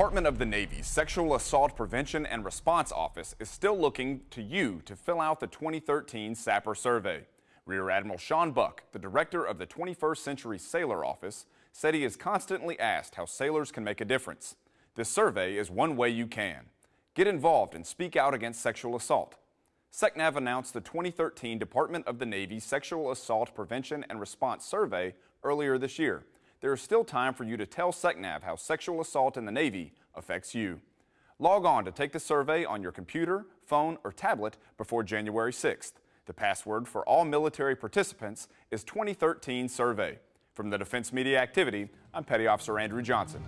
Department of the Navy's Sexual Assault Prevention and Response Office is still looking to you to fill out the 2013 SAPR survey. Rear Admiral Sean Buck, the director of the 21st Century Sailor Office, said he is constantly asked how sailors can make a difference. This survey is one way you can. Get involved and speak out against sexual assault. SECNAV announced the 2013 Department of the Navy Sexual Assault Prevention and Response Survey earlier this year there is still time for you to tell SECNAV how sexual assault in the Navy affects you. Log on to take the survey on your computer, phone, or tablet before January 6th. The password for all military participants is 2013 survey. From the Defense Media Activity, I'm Petty Officer Andrew Johnson.